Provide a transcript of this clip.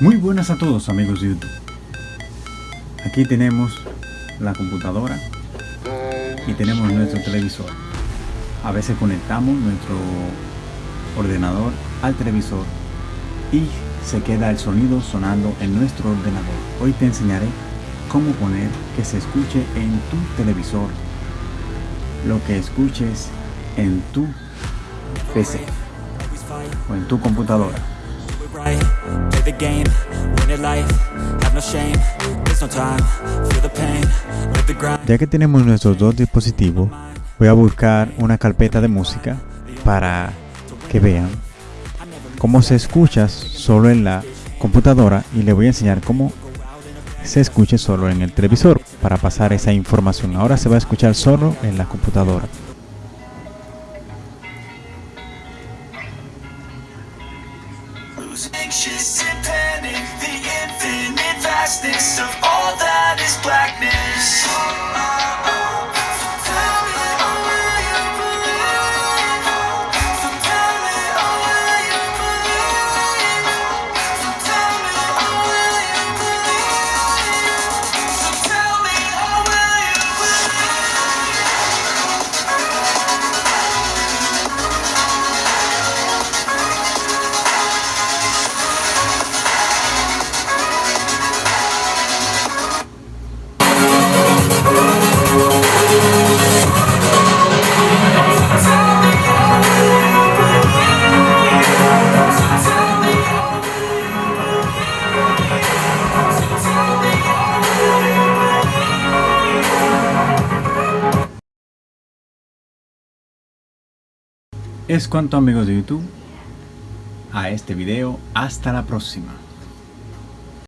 Muy buenas a todos amigos de YouTube. Aquí tenemos la computadora y tenemos nuestro televisor. A veces conectamos nuestro ordenador al televisor y se queda el sonido sonando en nuestro ordenador. Hoy te enseñaré cómo poner que se escuche en tu televisor lo que escuches en tu PC o en tu computadora. Ya que tenemos nuestros dos dispositivos, voy a buscar una carpeta de música para que vean cómo se escucha solo en la computadora y le voy a enseñar cómo se escuche solo en el televisor para pasar esa información. Ahora se va a escuchar solo en la computadora. Anxious and panic The infinite vastness of all that is blackness Es cuanto amigos de YouTube a este video. Hasta la próxima.